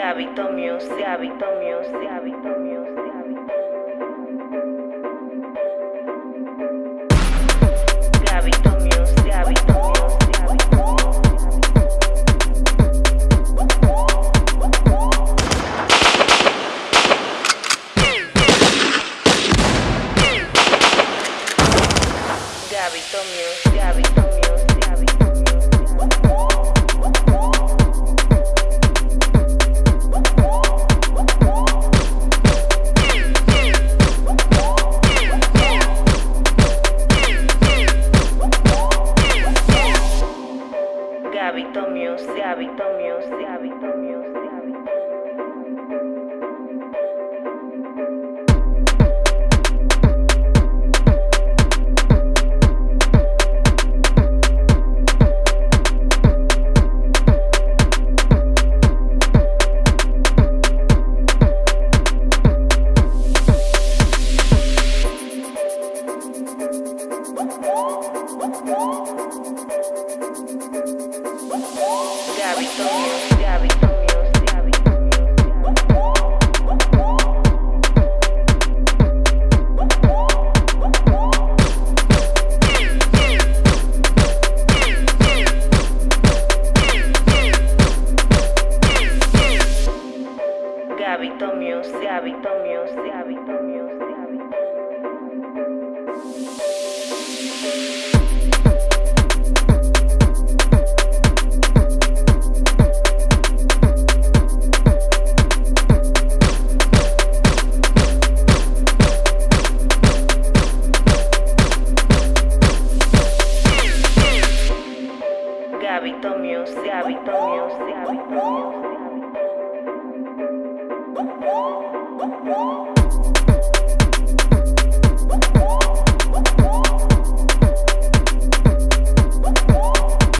Music, Gabito Music, Gabito Music, Gabito Gabito Music, Gabito Gabito Music, Gabito Music, Gabito Music, Gabito Music, Gabito Music, Gabito Music, Gabito Music, Gabito Music, Gabito Music, Gabito Music, Gabito Music, Gabito